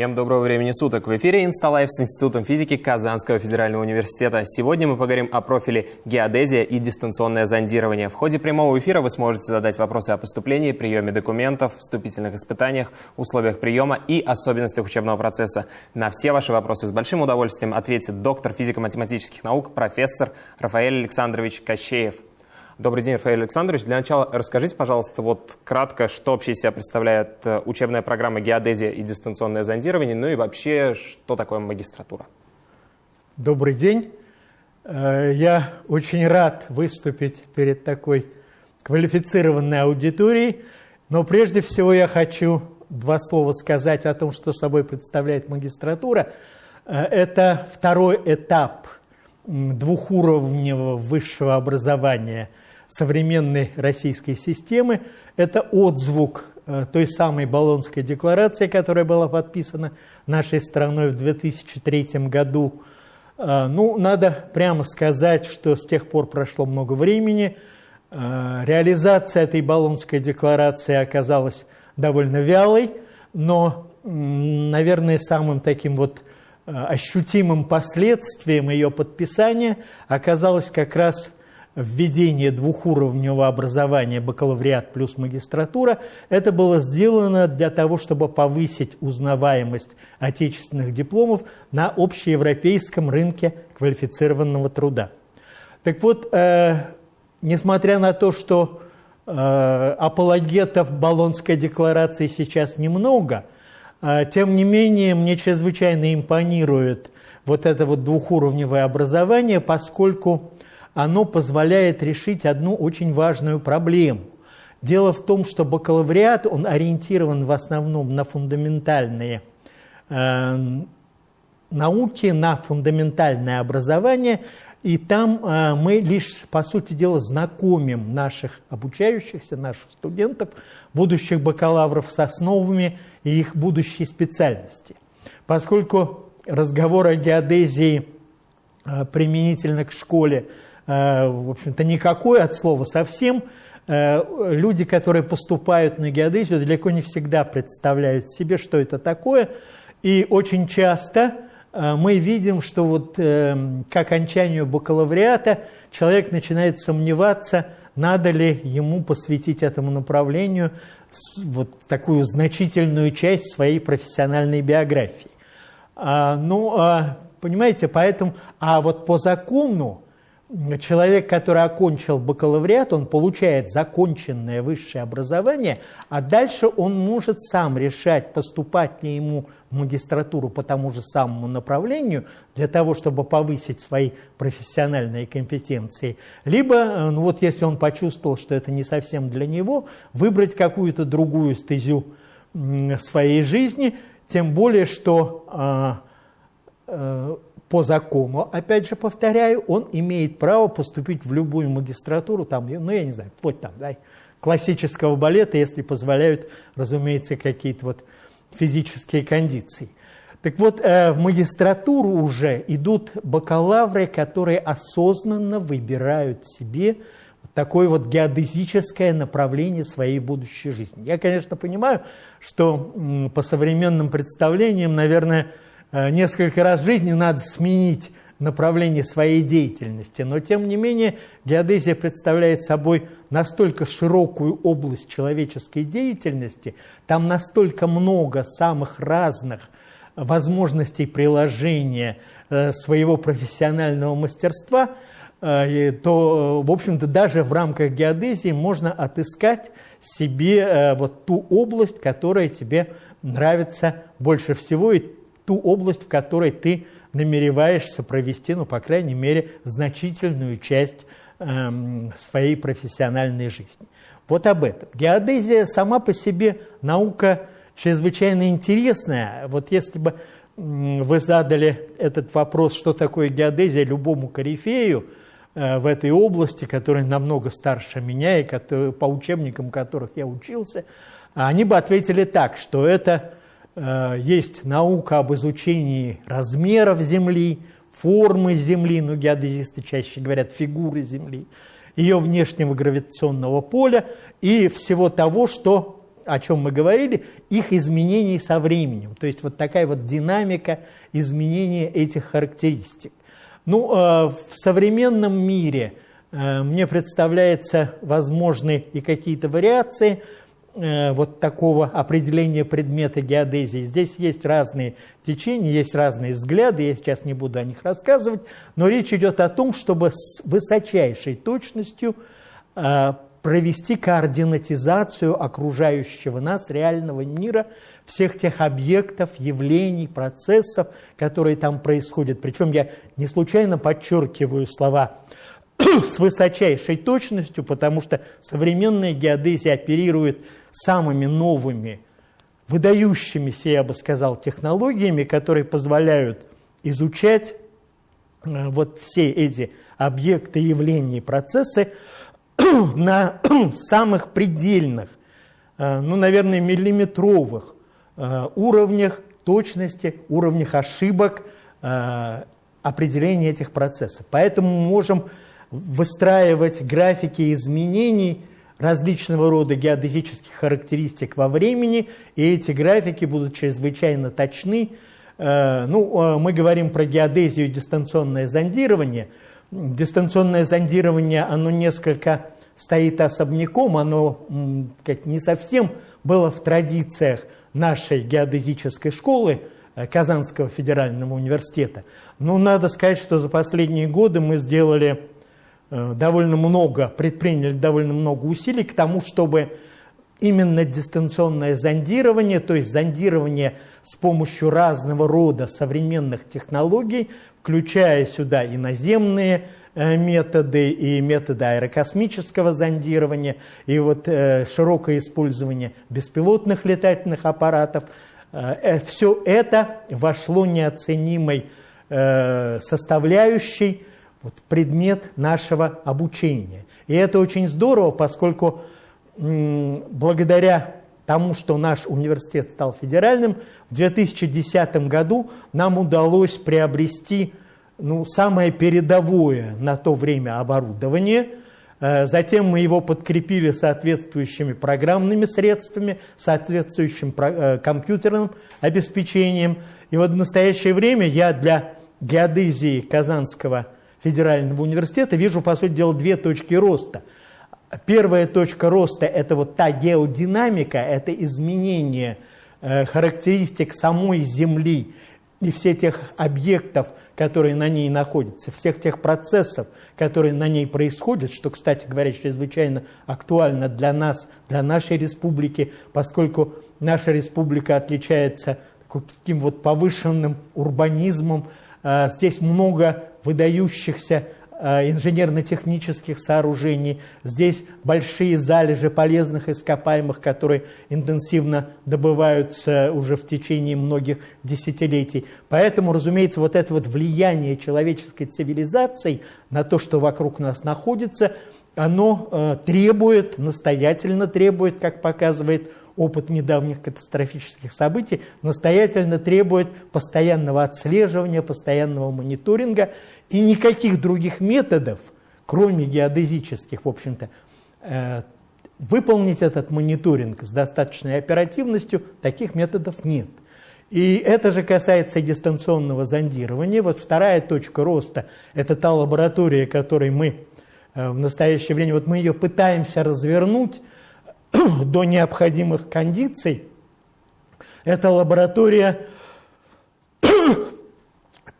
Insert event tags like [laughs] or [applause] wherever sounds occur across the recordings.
Всем доброго времени суток! В эфире Инсталайф с Институтом физики Казанского федерального университета. Сегодня мы поговорим о профиле геодезия и дистанционное зондирование. В ходе прямого эфира вы сможете задать вопросы о поступлении, приеме документов, вступительных испытаниях, условиях приема и особенностях учебного процесса. На все ваши вопросы с большим удовольствием ответит доктор физико-математических наук, профессор Рафаэль Александрович Кощеев. Добрый день, Рафаэль Александрович. Для начала расскажите, пожалуйста, вот кратко, что вообще из себя представляет э, учебная программа «Геодезия и дистанционное зондирование», ну и вообще, что такое магистратура? Добрый день. Э, я очень рад выступить перед такой квалифицированной аудиторией, но прежде всего я хочу два слова сказать о том, что собой представляет магистратура. Э, это второй этап двухуровневого высшего образования – современной российской системы. Это отзвук э, той самой Болонской декларации, которая была подписана нашей страной в 2003 году. Э, ну, надо прямо сказать, что с тех пор прошло много времени. Э, реализация этой Болонской декларации оказалась довольно вялой, но, наверное, самым таким вот ощутимым последствием ее подписания оказалось как раз введение двухуровневого образования бакалавриат плюс магистратура, это было сделано для того, чтобы повысить узнаваемость отечественных дипломов на общеевропейском рынке квалифицированного труда. Так вот, э, несмотря на то, что э, апологетов Болонской декларации сейчас немного, э, тем не менее мне чрезвычайно импонирует вот это вот двухуровневое образование, поскольку оно позволяет решить одну очень важную проблему. Дело в том, что бакалавриат, он ориентирован в основном на фундаментальные э, науки, на фундаментальное образование, и там э, мы лишь, по сути дела, знакомим наших обучающихся, наших студентов, будущих бакалавров с основами и их будущей специальности. Поскольку разговор о геодезии э, применительно к школе – в общем-то, никакой от слова совсем. Э, люди, которые поступают на геодезию, далеко не всегда представляют себе, что это такое. И очень часто э, мы видим, что вот к окончанию бакалавриата человек начинает сомневаться, надо ли ему посвятить этому направлению вот такую значительную часть своей профессиональной биографии. А, ну, а, понимаете, поэтому, а вот по закону, человек, который окончил бакалавриат, он получает законченное высшее образование, а дальше он может сам решать, поступать ли ему в магистратуру по тому же самому направлению, для того, чтобы повысить свои профессиональные компетенции, либо, э, ну вот если он почувствовал, что это не совсем для него, выбрать какую-то другую стезю своей жизни, тем более, что а, э, по закону, опять же повторяю, он имеет право поступить в любую магистратуру, там, ну я не знаю, вплоть там, да, классического балета, если позволяют, разумеется, какие-то вот физические кондиции. Так вот, э, в магистратуру уже идут бакалавры, которые осознанно выбирают себе такое вот геодезическое направление своей будущей жизни. Я, конечно, понимаю, что по современным представлениям, наверное, несколько раз в жизни надо сменить направление своей деятельности, но тем не менее геодезия представляет собой настолько широкую область человеческой деятельности, там настолько много самых разных возможностей приложения э, своего профессионального мастерства, э, то, в общем-то, даже в рамках геодезии можно отыскать себе вот ту область, которая тебе нравится больше всего и ту область, в которой ты намереваешься провести, ну, по крайней мере, значительную часть э, своей профессиональной жизни. Вот об этом. Геодезия сама по себе наука чрезвычайно интересная. Вот если бы вы задали этот вопрос, что такое геодезия любому корифею э, в этой области, который намного старше меня и который, по учебникам которых я учился, они бы ответили так, что это есть наука об изучении размеров Земли, формы Земли, ну, геодезисты чаще говорят фигуры Земли, ее внешнего гравитационного поля и всего того, что о чем мы говорили, их изменений со временем. То есть вот такая вот динамика изменения этих характеристик. Ну, э, в современном мире э, мне представляется возможны и какие-то вариации э, вот такого определения предмета геодезии. Здесь есть разные течения, есть разные взгляды, я сейчас не буду о них рассказывать, но речь идет о том, чтобы с высочайшей точностью провести координатизацию окружающего нас реального мира, всех тех объектов, явлений, процессов, которые там происходят. Причем я не случайно подчеркиваю слова [coughs] с высочайшей точностью, потому что современная геодезия оперирует самыми новыми, выдающимися, я бы сказал, технологиями, которые позволяют изучать э, вот все эти объекты, явления и процессы [coughs] на [coughs] самых предельных, э, ну, наверное, миллиметровых э, уровнях точности, уровнях ошибок определения этих процессов. Поэтому мы можем выстраивать графики изменений различного рода геодезических характеристик во времени, и эти графики будут чрезвычайно точны. Ну, мы говорим про геодезию и дистанционное зондирование – дистанционное зондирование, оно несколько стоит особняком, оно как, не совсем было в традициях нашей геодезической школы э, Казанского федерального университета. Но надо сказать, что за последние годы мы сделали э, довольно много, предприняли довольно много усилий к тому, чтобы именно дистанционное зондирование, то есть зондирование с помощью разного рода современных технологий, включая сюда и наземные э, методы, и методы аэрокосмического зондирования, и вот э, широкое использование беспилотных летательных аппаратов. Э, все это вошло неоценимой составляющей вот, предмет нашего обучения. И это очень здорово, поскольку благодаря тому, что наш университет стал федеральным, в 2010 году нам удалось приобрести ну, самое передовое на то время оборудование. Э, затем мы его подкрепили соответствующими программными средствами, соответствующим э, компьютерным обеспечением. И вот в настоящее время я для геодезии Казанского федерального университета вижу, по сути дела, две точки роста – Первая точка роста – это вот та геодинамика, это изменение э, характеристик самой Земли и всех тех объектов, которые на ней находятся, всех тех процессов, которые на ней происходят, что, кстати говоря, чрезвычайно актуально для нас, для нашей республики, поскольку наша республика отличается таким вот повышенным урбанизмом, здесь много выдающихся Э, инженерно-технических сооружений. Здесь большие залежи полезных ископаемых, которые интенсивно добываются уже в течение многих десятилетий. Поэтому, разумеется, вот это вот влияние человеческой цивилизации на то, что вокруг нас находится, оно э, требует, настоятельно требует, как показывает опыт недавних катастрофических событий, настоятельно требует постоянного отслеживания, постоянного мониторинга. И никаких других методов, кроме геодезических, в общем-то, э, выполнить этот мониторинг с достаточной оперативностью, таких методов нет. И это же касается дистанционного зондирования. Вот вторая точка роста – это та лаборатория, которой мы э, в настоящее время, вот мы ее пытаемся развернуть [clears throat] до необходимых кондиций. Это лаборатория [clears throat]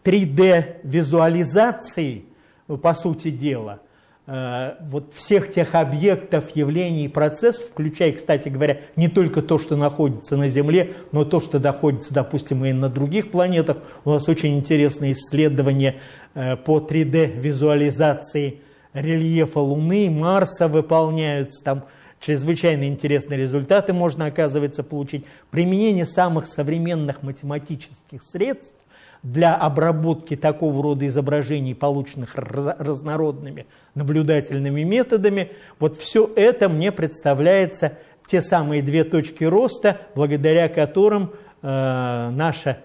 3D-визуализации, ну, по сути дела, э, вот всех тех объектов, явлений и процессов, включая, кстати говоря, не только то, что находится на Земле, но то, что находится, допустим, и на других планетах. У нас очень интересные исследования э, по 3D-визуализации рельефа Луны, Марса выполняются, там чрезвычайно интересные результаты можно, оказывается, получить. Применение самых современных математических средств для обработки такого рода изображений, полученных разнородными наблюдательными методами, вот все это мне представляется те самые две точки роста, благодаря которым э, наша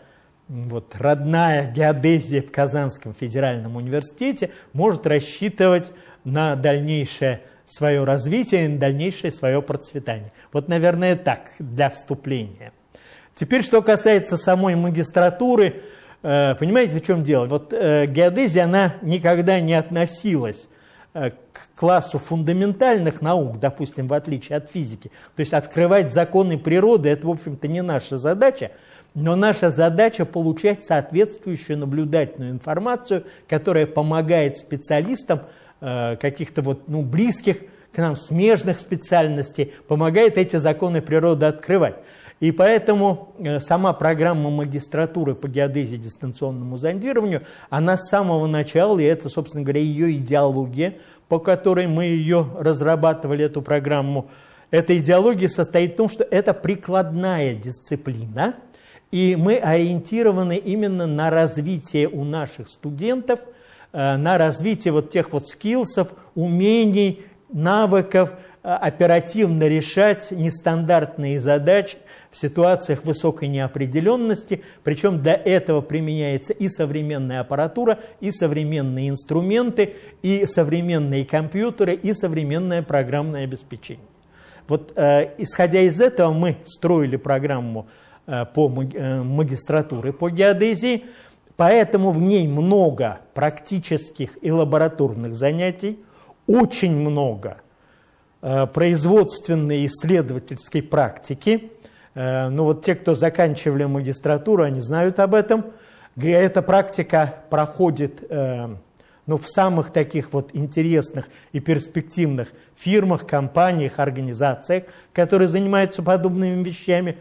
вот, родная геодезия в Казанском федеральном университете может рассчитывать на дальнейшее свое развитие и дальнейшее свое процветание. Вот, наверное, так для вступления. Теперь, что касается самой магистратуры, э, понимаете, в чем дело? Вот э, геодезия, она никогда не относилась э, к классу фундаментальных наук, допустим, в отличие от физики. То есть открывать законы природы – это, в общем-то, не наша задача, но наша задача получать соответствующую наблюдательную информацию, которая помогает специалистам каких-то вот, ну, близких к нам смежных специальностей, помогает эти законы природы открывать. И поэтому э, сама программа магистратуры по геодезии дистанционному зондированию, она с самого начала, и это, собственно говоря, ее идеология, по которой мы ее разрабатывали, эту программу, эта идеология состоит в том, что это прикладная дисциплина, и мы ориентированы именно на развитие у наших студентов, э, на развитие вот тех вот скиллсов, умений, навыков, э, оперативно решать нестандартные задачи, в ситуациях высокой неопределенности, причем для этого применяется и современная аппаратура, и современные инструменты, и современные компьютеры, и современное программное обеспечение. Вот э, исходя из этого мы строили программу э, по э, магистратуре по геодезии, поэтому в ней много практических и лабораторных занятий, очень много э, производственной исследовательской практики, Э, ну вот те, кто заканчивали магистратуру, они знают об этом. Эта практика проходит э, ну, в самых таких вот интересных и перспективных фирмах, компаниях, организациях, которые занимаются подобными вещами.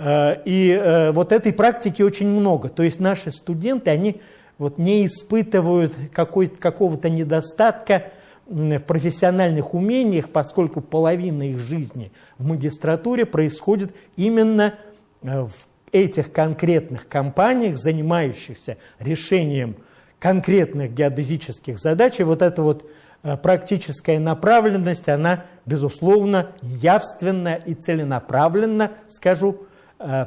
Э, и вот этой практики очень много. То есть наши студенты, они вот не испытывают какого-то недостатка в профессиональных умениях, поскольку половина их жизни в магистратуре происходит именно э, в этих конкретных компаниях, занимающихся решением конкретных геодезических задач. И вот эта вот э, практическая направленность, она, безусловно, явственно и целенаправленно, скажу, э,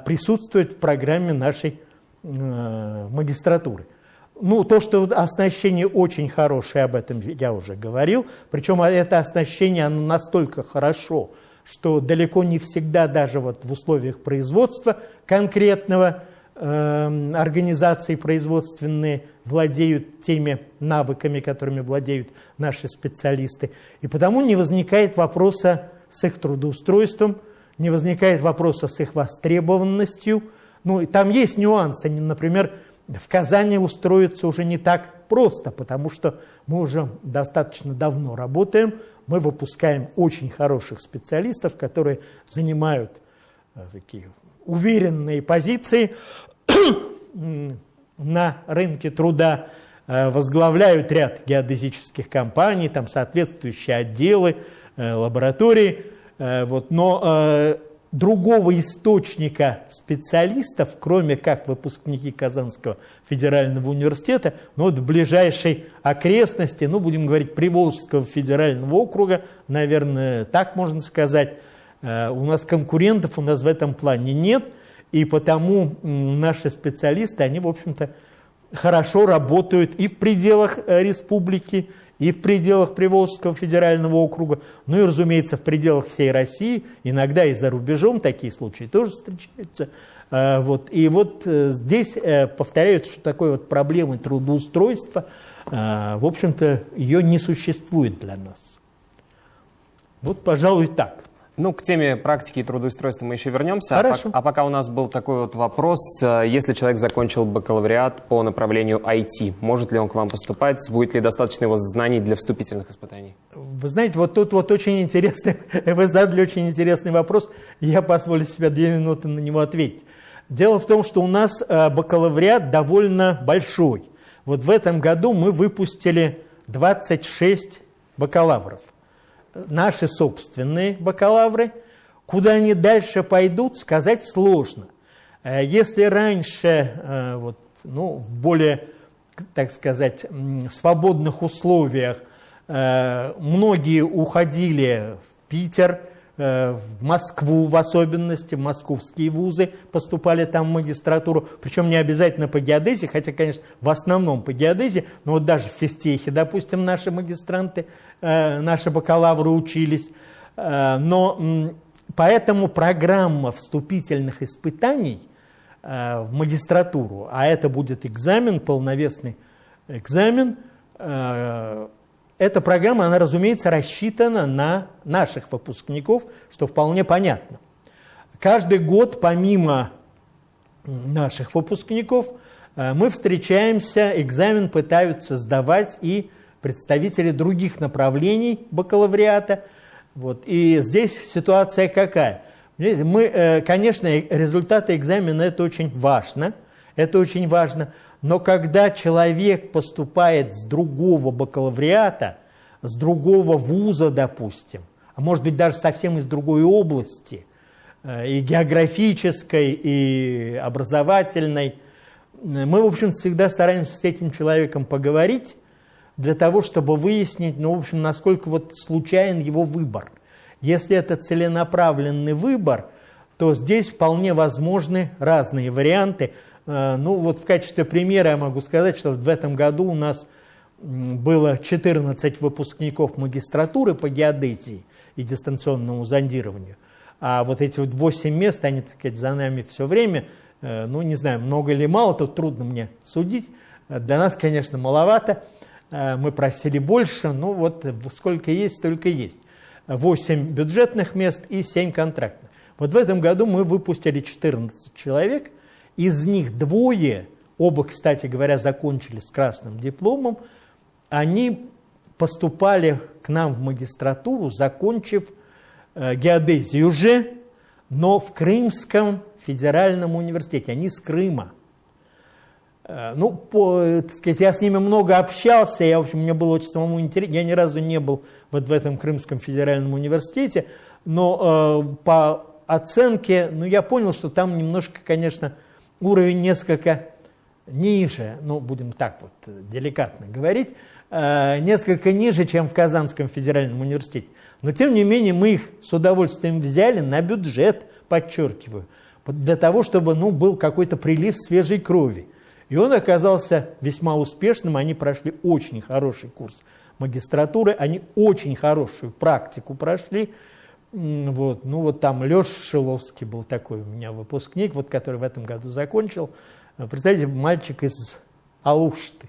присутствует в программе нашей магистратуры. Ну, то, что оснащение очень хорошее, об этом я уже говорил. Причем это оснащение оно настолько хорошо, что далеко не всегда даже вот в условиях производства конкретного э, организации производственные владеют теми навыками, которыми владеют наши специалисты. И потому не возникает вопроса с их трудоустройством, не возникает вопроса с их востребованностью. Ну, и там есть нюансы, например, в Казани устроиться уже не так просто, потому что мы уже достаточно давно работаем, мы выпускаем очень хороших специалистов, которые занимают э, такие уверенные позиции [clears throat] на рынке труда, э, возглавляют ряд геодезических компаний, там соответствующие отделы, э, лаборатории. Вот, но другого источника специалистов, кроме как выпускники Казанского федерального университета, но вот в ближайшей окрестности, ну, будем говорить, Приволжского федерального округа, наверное, так можно сказать, э, у нас конкурентов у нас в этом плане нет, и потому наши специалисты, они, в общем-то, хорошо работают и в пределах э, республики, и в пределах Приволжского федерального округа, ну и, разумеется, в пределах всей России, иногда и за рубежом такие случаи тоже встречаются. А, вот. И вот э, здесь э, повторяют, что такой вот проблемы трудоустройства, в общем-то, ее не существует для нас. Вот, пожалуй, так. Ну, к теме практики и трудоустройства мы еще вернемся. Хорошо. А, а пока у нас был такой вот вопрос. Э, если человек закончил бакалавриат по направлению IT, может ли он к вам поступать? Будет ли достаточно его знаний для вступительных испытаний? Вы знаете, вот тут вот очень интересный, [laughs] вы задали очень интересный вопрос. Я позволю себе две минуты на него ответить. Дело в том, что у нас э, бакалавриат довольно большой. Вот в этом году мы выпустили 26 бакалавров наши собственные бакалавры. Куда они дальше пойдут, сказать сложно. Э, если раньше э, вот, ну, в более, так сказать, свободных условиях э, многие уходили в Питер, в Москву в особенности, в московские вузы поступали там в магистратуру, причем не обязательно по геодезии, хотя, конечно, в основном по геодезии, но вот даже в физтехе, допустим, наши магистранты, наши бакалавры учились. Но поэтому программа вступительных испытаний в магистратуру, а это будет экзамен, полновесный экзамен, эта программа, она, разумеется, рассчитана на наших выпускников, что вполне понятно. Каждый год, помимо наших выпускников, э, мы встречаемся, экзамен пытаются сдавать и представители других направлений бакалавриата. Вот. И здесь ситуация какая? Мы, э, конечно, результаты экзамена – это очень важно. Это очень важно. Но когда человек поступает с другого бакалавриата, с другого вуза, допустим, а может быть даже совсем из другой области, э, и географической, и образовательной, мы, в общем, всегда стараемся с этим человеком поговорить, для того, чтобы выяснить, ну, в общем, насколько вот случайен его выбор. Если это целенаправленный выбор, то здесь вполне возможны разные варианты – Э, ну вот в качестве примера я могу сказать, что в этом году у нас было 14 выпускников магистратуры по геодезии и дистанционному зондированию. А вот эти вот 8 мест, они, так сказать, за нами все время, э, ну не знаю, много или мало, тут трудно мне судить. Для нас, конечно, маловато, э, мы просили больше, но вот сколько есть, столько есть. 8 бюджетных мест и 7 контрактных. Вот в этом году мы выпустили 14 человек – из них двое, оба, кстати говоря, закончили с красным дипломом, они поступали к нам в магистратуру, закончив э, геодезию уже, но в Крымском федеральном университете. Они из Крыма. Э, ну, по, так сказать, я с ними много общался, я, в общем, мне было очень самому интересно. Я ни разу не был вот в этом Крымском федеральном университете, но э, по оценке, ну, я понял, что там немножко, конечно, уровень несколько ниже, ну, будем так вот деликатно говорить, э, несколько ниже, чем в Казанском федеральном университете. Но, тем не менее, мы их с удовольствием взяли на бюджет, подчеркиваю, для того, чтобы ну, был какой-то прилив свежей крови. И он оказался весьма успешным, они прошли очень хороший курс магистратуры, они очень хорошую практику прошли, вот, ну вот там Леша Шиловский был такой у меня выпускник, вот, который в этом году закончил. Представляете, мальчик из Алушты,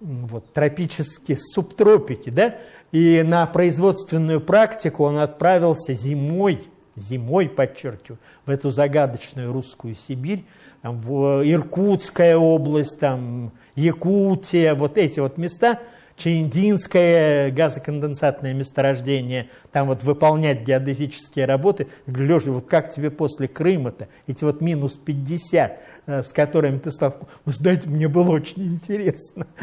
вот, тропические субтропики, да, и на производственную практику он отправился зимой, зимой, подчеркиваю, в эту загадочную русскую Сибирь, там, в Иркутская область, там, Якутия, вот эти вот места – Чаиндинское газоконденсатное месторождение, там вот выполнять геодезические работы. Я говорю, Леша, вот как тебе после Крыма-то, эти вот минус 50, э, с которыми ты стал, вы знаете, мне было очень интересно. [laughs]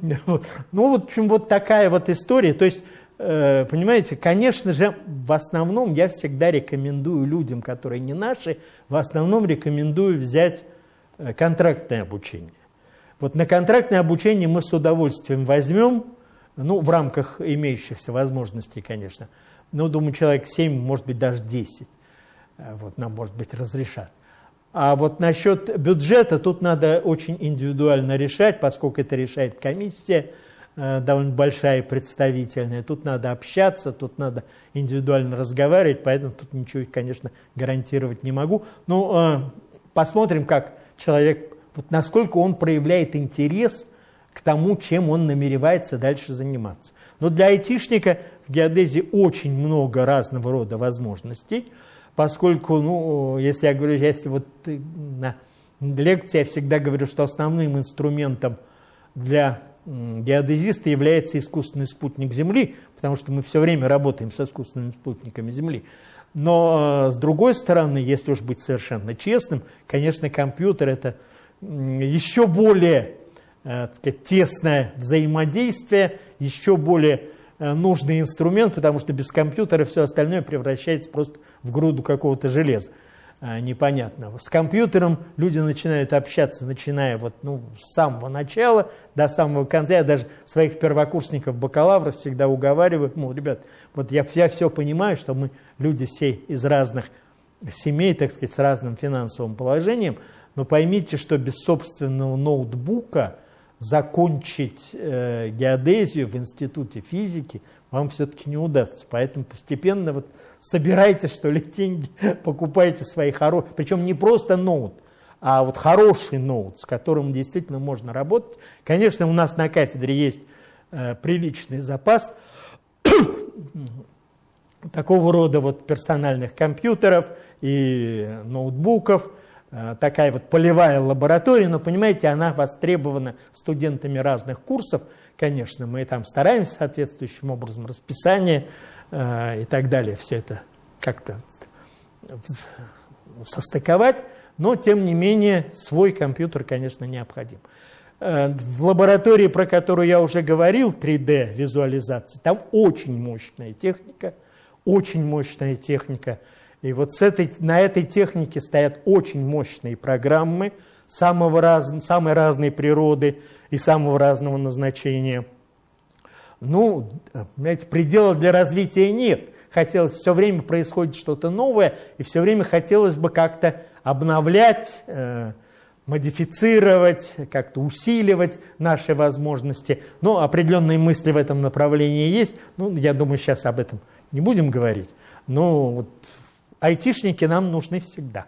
Ну, вот, в общем, вот такая вот история. То есть, э, понимаете, конечно же, в основном я всегда рекомендую людям, которые не наши, в основном рекомендую взять э, контрактное обучение. Вот на контрактное обучение мы с удовольствием возьмем, ну, в рамках имеющихся возможностей, конечно. Но, думаю, человек 7, может быть, даже 10. Э, вот, нам, может быть, разрешат. А вот насчет бюджета тут надо очень индивидуально решать, поскольку это решает комиссия, э, довольно большая и представительная. Тут надо общаться, тут надо индивидуально разговаривать, поэтому тут ничего, конечно, гарантировать не могу. Ну, э, посмотрим, как человек вот насколько он проявляет интерес к тому, чем он намеревается дальше заниматься. Но для айтишника в геодезии очень много разного рода возможностей, поскольку, ну, если я говорю, если вот на лекции я всегда говорю, что основным инструментом для геодезиста является искусственный спутник Земли, потому что мы все время работаем с искусственными спутниками Земли. Но с другой стороны, если уж быть совершенно честным, конечно, компьютер это еще более э, сказать, тесное взаимодействие, еще более э, нужный инструмент, потому что без компьютера все остальное превращается просто в груду какого-то железа. э, непонятного. С компьютером люди начинают общаться, начиная вот, ну, с самого начала до самого конца. Я даже своих первокурсников, бакалавров всегда уговариваю, мол, ребят, вот я, я все понимаю, что мы люди все из разных семей, так сказать, с разным финансовым положением, но поймите, что без собственного ноутбука закончить э, геодезию в институте физики вам все-таки не удастся. Поэтому постепенно вот собирайте, что ли, деньги, [laughs] покупайте свои хорошие, причем не просто ноут, а вот хороший ноут, с которым действительно можно работать. Конечно, у нас на кафедре есть э, приличный запас [coughs] такого рода вот персональных компьютеров и ноутбуков, такая вот полевая лаборатория, но, понимаете, она востребована студентами разных курсов, конечно, мы там стараемся соответствующим образом, расписание э, и так далее, все это как-то состыковать, но, тем не менее, свой компьютер, конечно, необходим. Э, в лаборатории, про которую я уже говорил, 3D-визуализации, там очень мощная техника, очень мощная техника. И вот с этой, на этой технике стоят очень мощные программы самого раз, самой разной природы и самого разного назначения. Ну, понимаете, предела для развития нет. Хотелось, все время происходит что-то новое, и все время хотелось бы как-то обновлять, э, модифицировать, как-то усиливать наши возможности. Но определенные мысли в этом направлении есть. Ну, я думаю, сейчас об этом не будем говорить. Но вот айтишники нам нужны всегда.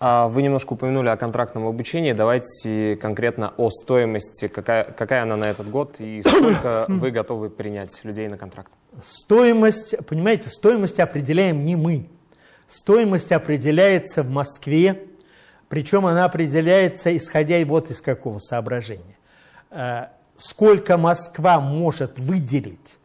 А вы немножко упомянули о контрактном обучении. Давайте конкретно о стоимости. Какая, какая она на этот год и [coughs] сколько вы готовы принять людей на контракт? Стоимость, понимаете, стоимость определяем не мы. Стоимость определяется в Москве, причем она определяется, исходя вот из какого соображения. Э, сколько Москва может выделить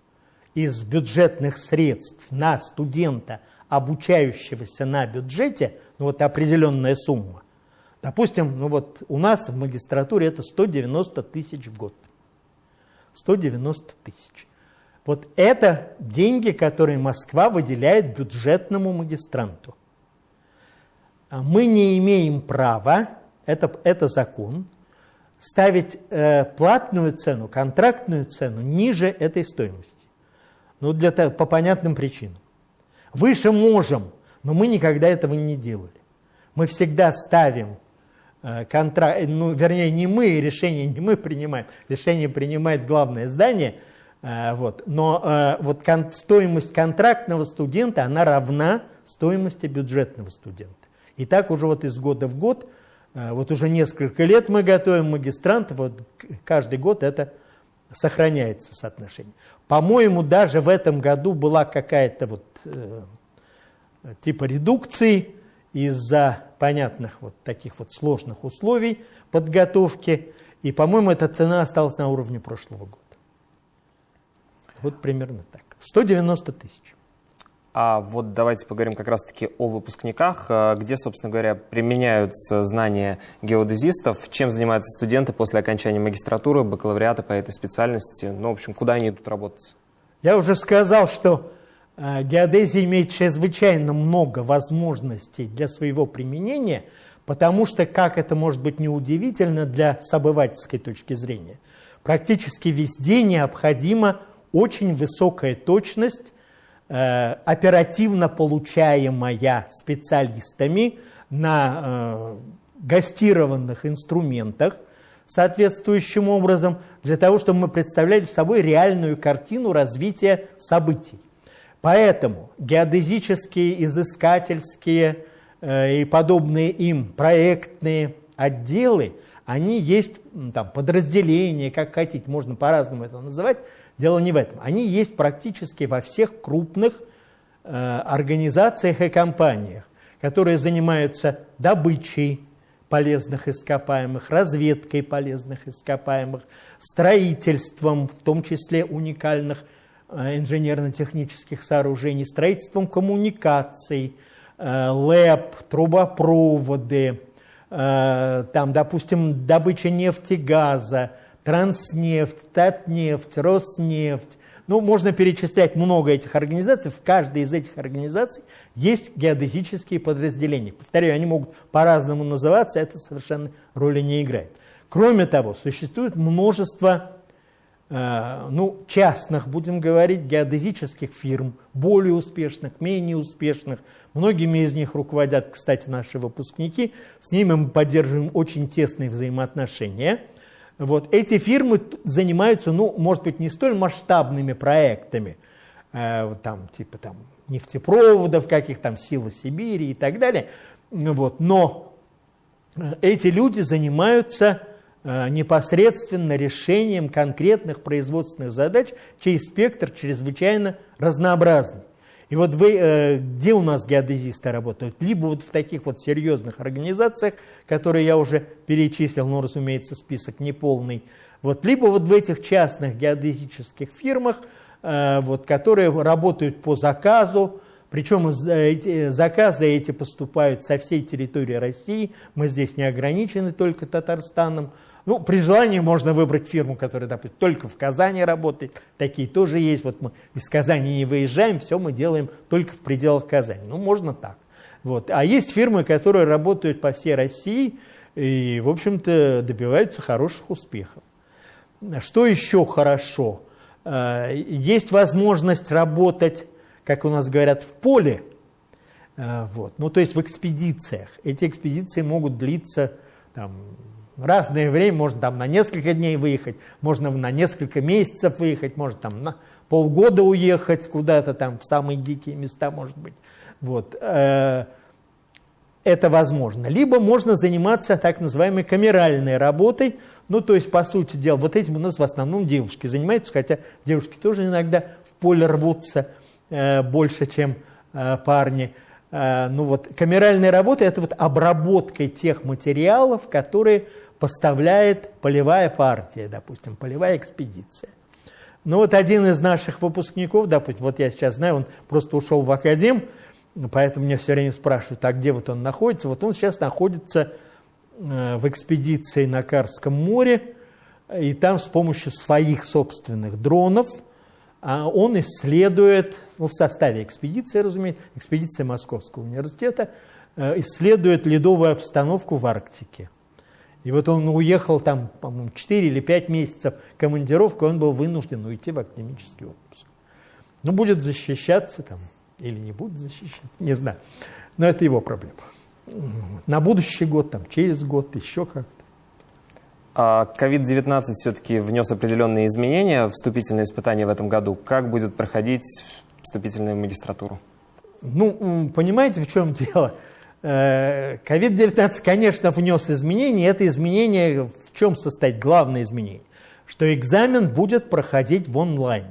из бюджетных средств на студента, обучающегося на бюджете, ну вот определенная сумма. Допустим, ну вот у нас в магистратуре это 190 тысяч в год. 190 тысяч. Вот это деньги, которые Москва выделяет бюджетному магистранту. А мы не имеем права, это, это закон, ставить э, платную цену, контрактную цену ниже этой стоимости. Ну, для, по понятным причинам. Выше можем, но мы никогда этого не делали. Мы всегда ставим э, контракт, ну, вернее, не мы, решение не мы принимаем, решение принимает главное здание, э, вот, но э, вот стоимость контрактного студента, она равна стоимости бюджетного студента. И так уже вот из года в год, вот уже несколько лет мы готовим магистрантов, вот каждый год это сохраняется соотношение. По-моему, даже в этом году была какая-то вот э, типа редукции из-за понятных вот таких вот сложных условий подготовки. И, по-моему, эта цена осталась на уровне прошлого года. Вот примерно так. 190 тысяч. А вот давайте поговорим как раз-таки о выпускниках, э, где, собственно говоря, применяются знания геодезистов, чем занимаются студенты после окончания магистратуры, бакалавриата по этой специальности, ну, в общем, куда они идут работать? Я уже сказал, что э, геодезия имеет чрезвычайно много возможностей для своего применения, потому что, как это может быть неудивительно для с обывательской точки зрения, практически везде необходима очень высокая точность оперативно получаемая специалистами на э, гастированных инструментах соответствующим образом, для того, чтобы мы представляли собой реальную картину развития событий. Поэтому геодезические, изыскательские э, и подобные им проектные отделы, они есть там, подразделения, как хотите, можно по-разному это называть, Дело не в этом. Они есть практически во всех крупных э, организациях и компаниях, которые занимаются добычей полезных ископаемых, разведкой полезных ископаемых, строительством, в том числе уникальных э, инженерно-технических сооружений, строительством коммуникаций, э, ЛЭП, трубопроводы, э, там, допустим, добыча нефти, газа, Транснефть, Татнефть, Роснефть, Ну, можно перечислять много этих организаций. В каждой из этих организаций есть геодезические подразделения. Повторяю, они могут по-разному называться, это совершенно роли не играет. Кроме того, существует множество Э, ну, частных, будем говорить, геодезических фирм, более успешных, менее успешных. Многими из них руководят, кстати, наши выпускники. С ними мы поддерживаем очень тесные взаимоотношения. Вот. Эти фирмы занимаются, ну, может быть, не столь масштабными проектами, э, там, типа там, нефтепроводов, каких там сил Сибири и так далее. Вот. Но э, эти люди занимаются Э, непосредственно решением конкретных производственных задач, чей спектр чрезвычайно разнообразный. И вот вы, э, где у нас геодезисты работают? Либо вот в таких вот серьезных организациях, которые я уже перечислил, но, разумеется, список неполный, вот, либо вот в этих частных геодезических фирмах, э, вот, которые работают по заказу, причем эти, заказы эти поступают со всей территории России, мы здесь не ограничены только Татарстаном, ну, при желании можно выбрать фирму, которая, допустим, только в Казани работает. Такие тоже есть. Вот мы из Казани не выезжаем, все мы делаем только в пределах Казани. Ну, можно так. Вот. А есть фирмы, которые работают по всей России и, в общем-то, добиваются хороших успехов. Что еще хорошо? Э, есть возможность работать, как у нас говорят, в поле, э, вот. ну, то есть в экспедициях. Эти экспедиции могут длиться там, разное время, можно там на несколько дней выехать, можно на несколько месяцев выехать, можно там на полгода уехать куда-то там в самые дикие места, может быть. Вот. Э, это возможно. Либо можно заниматься так называемой камеральной работой, ну, то есть, по сути дела, вот этим у нас в основном девушки занимаются, хотя девушки тоже иногда в поле рвутся э, больше, чем э, парни. Ну вот, камеральная работа – это вот обработка тех материалов, которые поставляет полевая партия, допустим, полевая экспедиция. Ну вот один из наших выпускников, допустим, вот я сейчас знаю, он просто ушел в академ, поэтому меня все время спрашивают, а где вот он находится? Вот он сейчас находится э, в экспедиции на Карском море, и там с помощью своих собственных дронов он исследует, ну, в составе экспедиции, разумеется, экспедиция Московского университета, э, исследует ледовую обстановку в Арктике. И вот он уехал там, по-моему, 4 или 5 месяцев командировку, он был вынужден уйти в академический отпуск. Ну, будет защищаться там, или не будет защищаться, не знаю. Но это его проблема. На будущий год, там, через год, еще как-то. COVID-19 а все-таки внес определенные изменения, вступительные испытания в этом году. Как будет проходить вступительную магистратуру? Ну, понимаете, в чем дело? COVID-19, э, конечно, внес изменения. Это изменение в чем состоит? Главное изменение, что экзамен будет проходить в онлайне.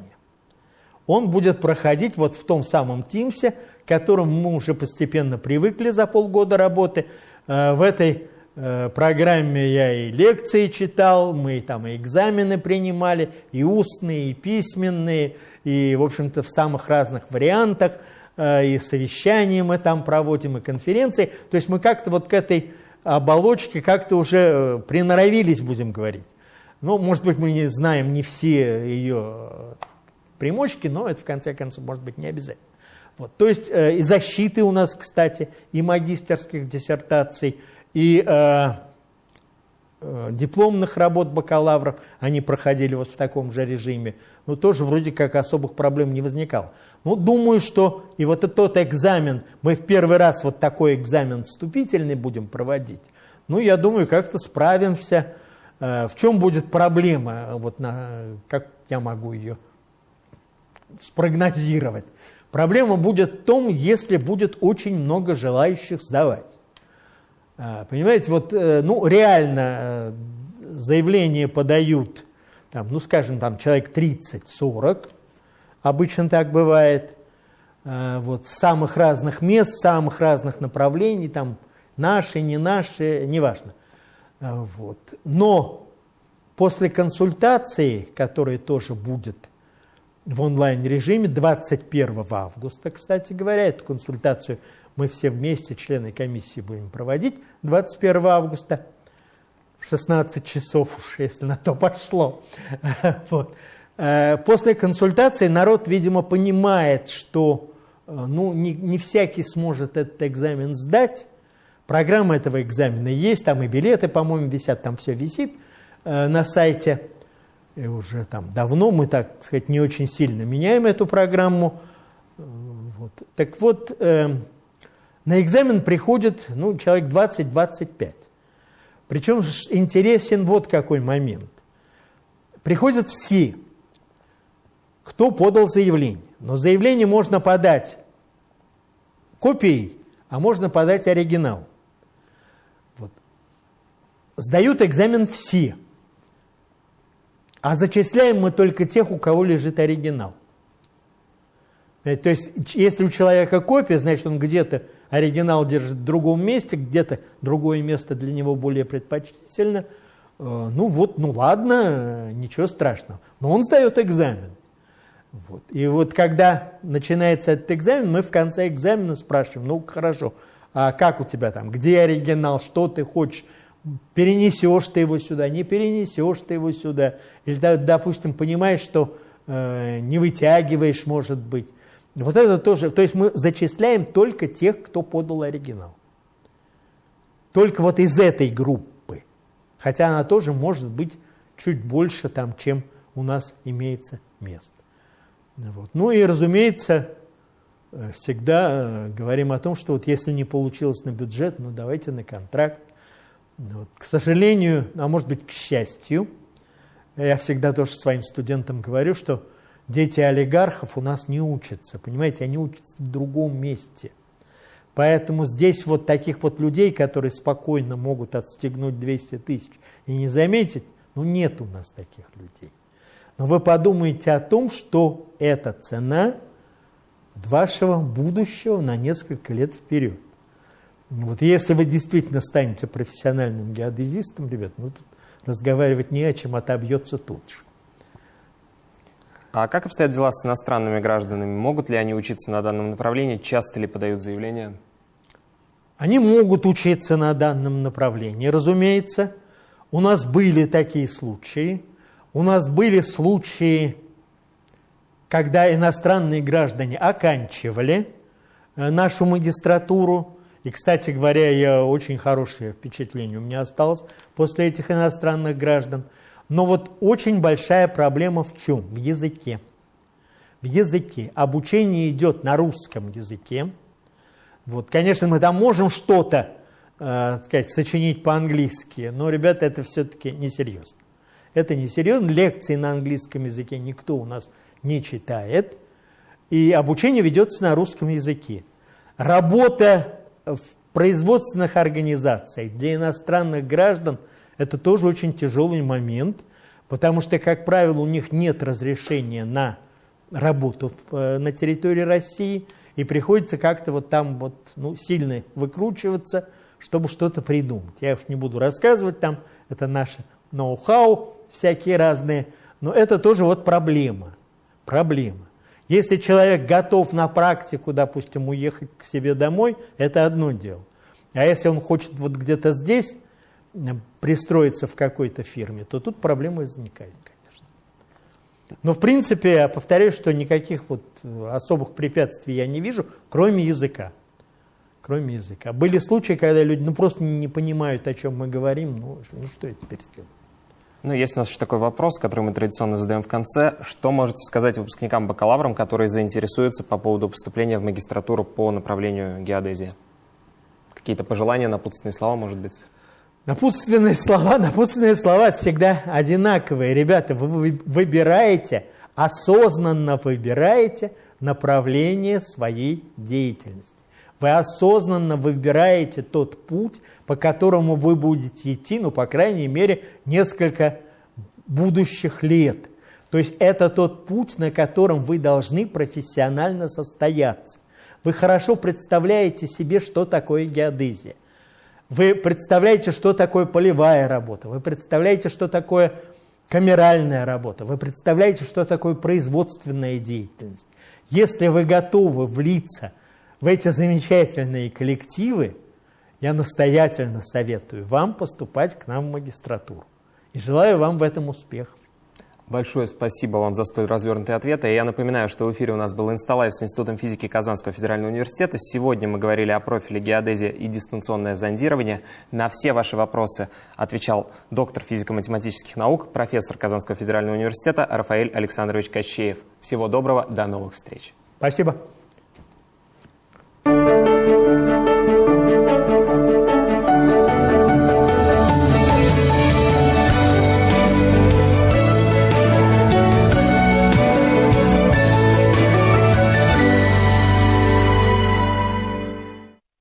Он будет проходить вот в том самом Тимсе, к которому мы уже постепенно привыкли за полгода работы. Э, в этой программе я и лекции читал, мы там и экзамены принимали, и устные, и письменные, и, в общем-то, в самых разных вариантах – Э, и совещания мы там проводим, и конференции. То есть мы как-то вот к этой оболочке как-то уже э, приноровились, будем говорить. Ну, может быть, мы не знаем не все ее примочки, но это, в конце концов, может быть не обязательно. Вот. То есть э, и защиты у нас, кстати, и магистерских диссертаций, и э, э, дипломных работ бакалавров, они проходили вот в таком же режиме. Но тоже вроде как особых проблем не возникало. Ну, думаю, что и вот тот экзамен, мы в первый раз вот такой экзамен вступительный будем проводить. Ну, я думаю, как-то справимся. Э, в чем будет проблема, вот на, как я могу ее спрогнозировать? Проблема будет в том, если будет очень много желающих сдавать. Э, понимаете, вот, э, ну, реально заявление подают, там, ну, скажем, там, человек 30-40, Обычно так бывает. Э, вот, самых разных мест, самых разных направлений, там наши, не наши, неважно. Э, вот. Но после консультации, которая тоже будет в онлайн-режиме 21 августа, кстати говоря, эту консультацию мы все вместе, члены комиссии, будем проводить 21 августа в 16 часов уж, если на то пошло. [laughs] Вот. Э, после консультации народ, видимо, понимает, что э, ну, не, не всякий сможет этот экзамен сдать. Программа этого экзамена есть, там и билеты, по-моему, висят, там все висит э, на сайте. И уже там давно мы, так сказать, не очень сильно меняем эту программу. Вот. Так вот, э, на экзамен приходит ну, человек 20-25. Причем интересен вот какой момент. Приходят все, кто подал заявление. Но заявление можно подать копией, а можно подать оригинал. Вот. Сдают экзамен все. А зачисляем мы только тех, у кого лежит оригинал. То есть, если у человека копия, значит, он где-то оригинал держит в другом месте, где-то другое место для него более предпочтительно. Э, ну вот, ну ладно, ничего страшного. Но он сдает экзамен. Вот. И вот когда начинается этот экзамен, мы в конце экзамена спрашиваем, ну хорошо, а как у тебя там, где оригинал, что ты хочешь, перенесешь ты его сюда, не перенесешь ты его сюда, или, допустим, понимаешь, что э, не вытягиваешь, может быть. Вот это тоже, то есть мы зачисляем только тех, кто подал оригинал. Только вот из этой группы. Хотя она тоже может быть чуть больше, там, чем у нас имеется место. Вот. Ну и, разумеется, э, всегда э, говорим о том, что вот если не получилось на бюджет, ну давайте на контракт. Вот. К сожалению, а может быть к счастью, я всегда тоже своим студентам говорю, что дети олигархов у нас не учатся, понимаете, они учатся в другом месте. Поэтому здесь вот таких вот людей, которые спокойно могут отстегнуть 200 тысяч и не заметить, ну нет у нас таких людей. Но вы подумайте о том, что это цена вашего будущего на несколько лет вперед. Вот если вы действительно станете профессиональным геодезистом, ребят, ну тут разговаривать не о чем, отобьется тут же. А как обстоят дела с иностранными гражданами? Могут ли они учиться на данном направлении? Часто ли подают заявления? Они могут учиться на данном направлении, разумеется. У нас были такие случаи. У нас были случаи, когда иностранные граждане оканчивали э, нашу магистратуру. И, кстати говоря, я очень хорошее впечатление у меня осталось после этих иностранных граждан – но вот очень большая проблема в чем? В языке. В языке. Обучение идет на русском языке. Вот, конечно, мы там можем что-то э, сказать, сочинить по-английски, но, ребята, это все-таки несерьезно. Это несерьезно. Лекции на английском языке никто у нас не читает. И обучение ведется на русском языке. Работа в производственных организациях для иностранных граждан – это тоже очень тяжелый момент, потому что, как правило, у них нет разрешения на работу э, на территории России, и приходится как-то вот там вот, ну, сильно выкручиваться, чтобы что-то придумать. Я уж не буду рассказывать там, это наше ноу-хау всякие разные, но это тоже вот проблема. Проблема. Если человек готов на практику, допустим, уехать к себе домой, это одно дело. А если он хочет вот где-то здесь пристроиться в какой-то фирме, то тут проблемы возникают, конечно. Но в принципе, я повторяю, что никаких вот особых препятствий я не вижу, кроме языка. Кроме языка. Были случаи, когда люди ну, просто не понимают, о чем мы говорим, ну, ну что я теперь сделаю? Ну, есть у нас еще такой вопрос, который мы традиционно задаем в конце. Что можете сказать выпускникам-бакалаврам, которые заинтересуются по поводу поступления в магистратуру по направлению геодезия? Какие-то пожелания, напутственные слова, может быть? Напутственные слова, напутственные слова всегда одинаковые. Ребята, вы выбираете, осознанно выбираете направление своей деятельности. Вы осознанно выбираете тот путь, по которому вы будете идти, ну, по крайней мере, несколько будущих лет. То есть это тот путь, на котором вы должны профессионально состояться. Вы хорошо представляете себе, что такое геодезия. Вы представляете, что такое полевая работа, вы представляете, что такое камеральная работа, вы представляете, что такое производственная деятельность. Если вы готовы влиться в эти замечательные коллективы, я настоятельно советую вам поступать к нам в магистратуру. И желаю вам в этом успехов. Большое спасибо вам за столь развернутый ответ. И я напоминаю, что в эфире у нас был Insta Live с Институтом физики Казанского федерального университета. Сегодня мы говорили о профиле геодезия и дистанционное зондирование. На все ваши вопросы отвечал доктор физико-математических наук, профессор Казанского федерального университета Рафаэль Александрович Кащеев. Всего доброго, до новых встреч. Спасибо.